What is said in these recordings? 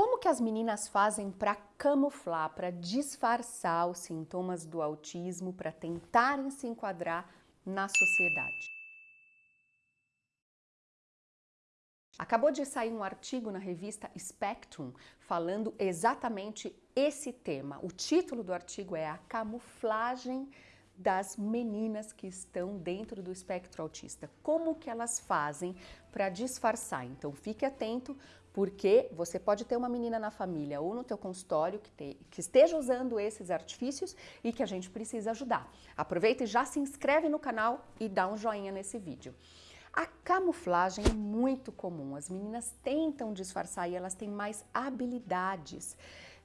Como que as meninas fazem para camuflar, para disfarçar os sintomas do autismo, para tentarem se enquadrar na sociedade? Acabou de sair um artigo na revista Spectrum falando exatamente esse tema. O título do artigo é A Camuflagem das meninas que estão dentro do espectro autista. Como que elas fazem para disfarçar? Então fique atento porque você pode ter uma menina na família ou no teu consultório que, te, que esteja usando esses artifícios e que a gente precisa ajudar. Aproveita e já se inscreve no canal e dá um joinha nesse vídeo. A camuflagem é muito comum, as meninas tentam disfarçar e elas têm mais habilidades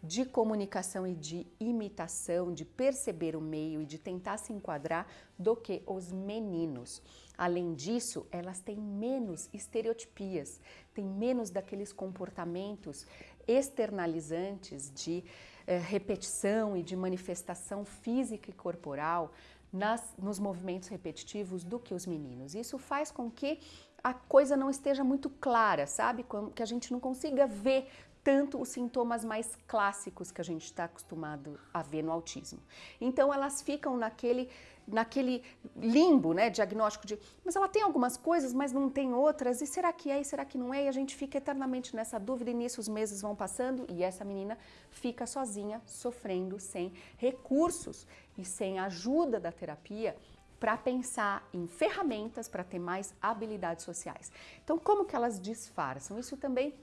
de comunicação e de imitação, de perceber o meio e de tentar se enquadrar do que os meninos. Além disso, elas têm menos estereotipias, têm menos daqueles comportamentos externalizantes de eh, repetição e de manifestação física e corporal nas, nos movimentos repetitivos do que os meninos. Isso faz com que a coisa não esteja muito clara, sabe? Que a gente não consiga ver tanto os sintomas mais clássicos que a gente está acostumado a ver no autismo. Então elas ficam naquele, naquele limbo, né, diagnóstico de, mas ela tem algumas coisas, mas não tem outras, e será que é, e será que não é? E a gente fica eternamente nessa dúvida e nisso os meses vão passando e essa menina fica sozinha, sofrendo, sem recursos e sem ajuda da terapia para pensar em ferramentas para ter mais habilidades sociais. Então, como que elas disfarçam? Isso também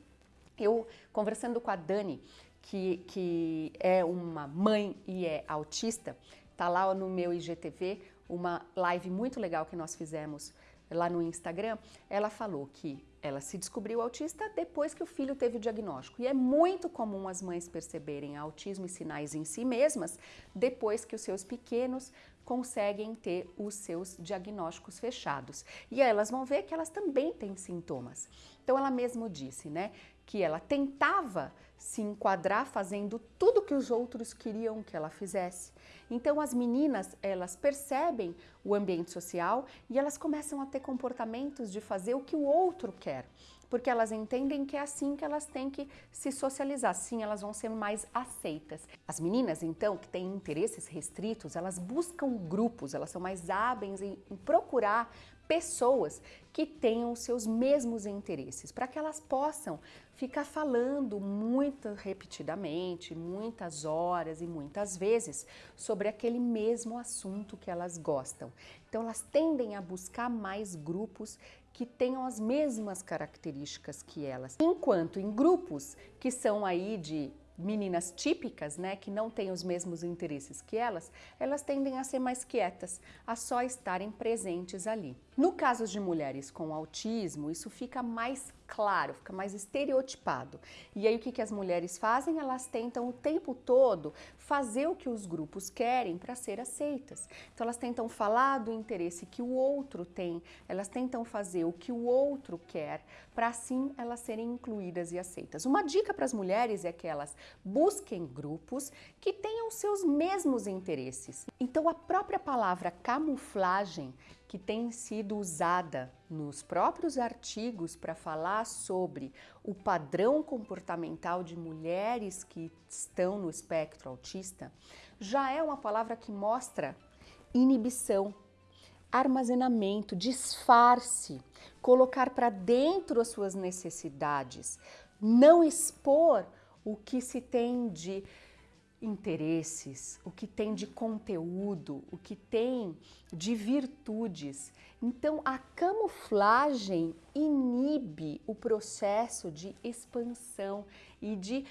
eu, conversando com a Dani, que, que é uma mãe e é autista, tá lá no meu IGTV, uma live muito legal que nós fizemos lá no Instagram, ela falou que ela se descobriu autista depois que o filho teve o diagnóstico. E é muito comum as mães perceberem autismo e sinais em si mesmas depois que os seus pequenos conseguem ter os seus diagnósticos fechados. E elas vão ver que elas também têm sintomas. Então ela mesmo disse, né, que ela tentava se enquadrar fazendo tudo que os outros queriam que ela fizesse. Então as meninas, elas percebem o ambiente social e elas começam a ter comportamentos de fazer o que o outro quer, porque elas entendem que é assim que elas têm que se socializar, assim elas vão ser mais aceitas. As meninas, então, que têm interesses restritos, elas buscam grupos, elas são mais hábeis em, procurar pessoas que tenham os seus mesmos interesses, para que elas possam ficar falando muito repetidamente, muitas horas e muitas vezes sobre aquele mesmo assunto que elas gostam. Então elas tendem a buscar mais grupos que tenham as mesmas características que elas. Enquanto em grupos que são aí de meninas típicas, né, que não têm os mesmos interesses que elas, elas tendem a ser mais quietas, a só estarem presentes ali. No caso de mulheres com autismo, isso fica mais claro, fica mais estereotipado. E aí o que, que as mulheres fazem? Elas tentam o tempo todo fazer o que os grupos querem para ser aceitas. Então elas tentam falar do interesse que o outro tem, elas tentam fazer o que o outro quer, para assim elas serem incluídas e aceitas. Uma dica para as mulheres é que elas busquem grupos que tenham seus mesmos interesses. Então a própria palavra camuflagem que tem sido usada nos próprios artigos para falar sobre o padrão comportamental de mulheres que estão no espectro autista, já é uma palavra que mostra inibição, armazenamento, disfarce, colocar para dentro as suas necessidades, não expor o que se tem de interesses, o que tem de conteúdo, o que tem de virtudes. Então, a camuflagem inibe o processo de expansão e de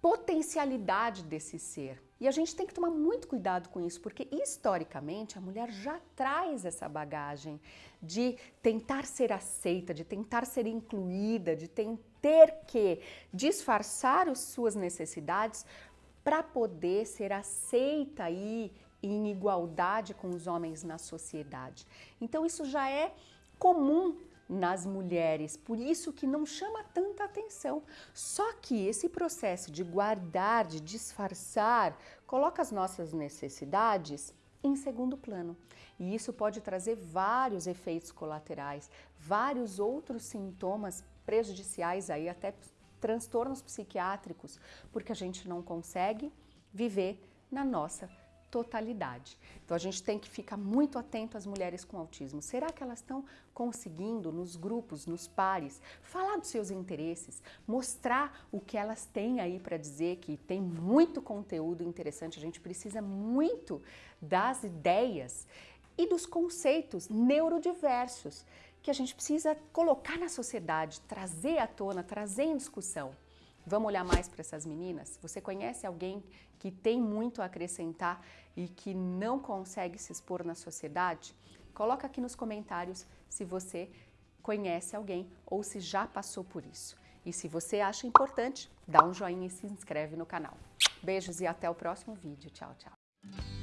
potencialidade desse ser. E a gente tem que tomar muito cuidado com isso, porque historicamente a mulher já traz essa bagagem de tentar ser aceita, de tentar ser incluída, de ter que disfarçar as suas necessidades para poder ser aceita aí em igualdade com os homens na sociedade. Então isso já é comum nas mulheres, por isso que não chama tanta atenção. Só que esse processo de guardar, de disfarçar, coloca as nossas necessidades em segundo plano. E isso pode trazer vários efeitos colaterais, vários outros sintomas prejudiciais aí até transtornos psiquiátricos porque a gente não consegue viver na nossa totalidade. Então a gente tem que ficar muito atento às mulheres com autismo. Será que elas estão conseguindo nos grupos, nos pares, falar dos seus interesses, mostrar o que elas têm aí para dizer, que tem muito conteúdo interessante, a gente precisa muito das ideias e dos conceitos neurodiversos que a gente precisa colocar na sociedade, trazer à tona, trazer em discussão. Vamos olhar mais para essas meninas? Você conhece alguém que tem muito a acrescentar e que não consegue se expor na sociedade? Coloca aqui nos comentários se você conhece alguém ou se já passou por isso. E se você acha importante, dá um joinha e se inscreve no canal. Beijos e até o próximo vídeo. Tchau, tchau.